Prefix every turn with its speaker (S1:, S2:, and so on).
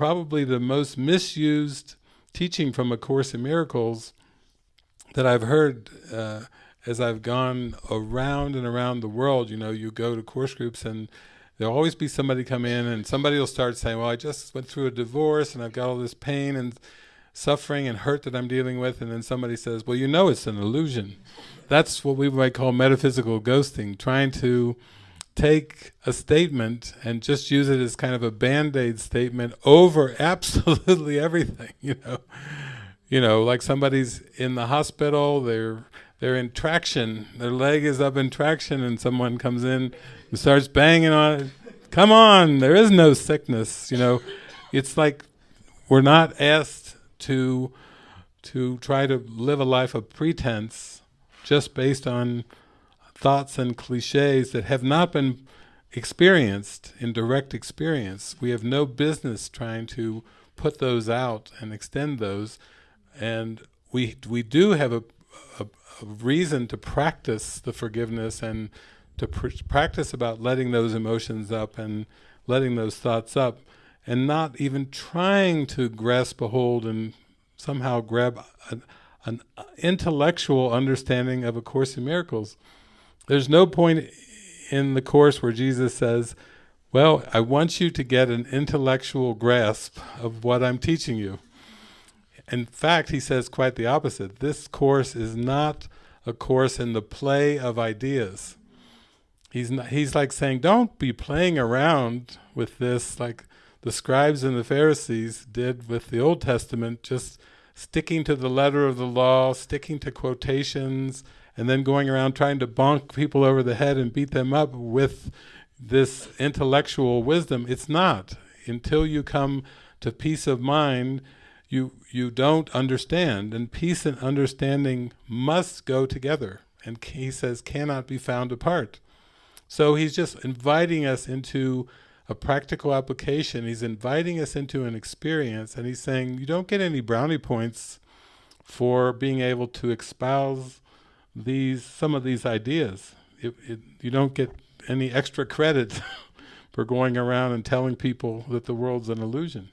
S1: probably the most misused teaching from A Course in Miracles that I've heard uh, as I've gone around and around the world. You know, you go to course groups and there'll always be somebody come in and somebody will start saying, well, I just went through a divorce and I've got all this pain and suffering and hurt that I'm dealing with. And then somebody says, well, you know it's an illusion. That's what we might call metaphysical ghosting, trying to take a statement and just use it as kind of a band-aid statement over absolutely everything, you know. You know, like somebody's in the hospital, they're they're in traction, their leg is up in traction and someone comes in and starts banging on it. Come on, there is no sickness, you know. It's like we're not asked to to try to live a life of pretense just based on thoughts and cliches that have not been experienced in direct experience. We have no business trying to put those out and extend those. And we we do have a, a, a reason to practice the forgiveness and to pr practice about letting those emotions up and letting those thoughts up and not even trying to grasp a hold and somehow grab an, an intellectual understanding of A Course in Miracles. There's no point in the Course where Jesus says, well, I want you to get an intellectual grasp of what I'm teaching you. In fact, he says quite the opposite. This Course is not a course in the play of ideas. He's, not, he's like saying, don't be playing around with this like the scribes and the Pharisees did with the Old Testament, just sticking to the letter of the law, sticking to quotations, and then going around trying to bonk people over the head and beat them up with this intellectual wisdom. It's not. Until you come to peace of mind, you you don't understand. And peace and understanding must go together. And he says cannot be found apart. So he's just inviting us into a practical application. He's inviting us into an experience and he's saying you don't get any brownie points for being able to espouse these some of these ideas. It, it, you don't get any extra credit for going around and telling people that the world's an illusion.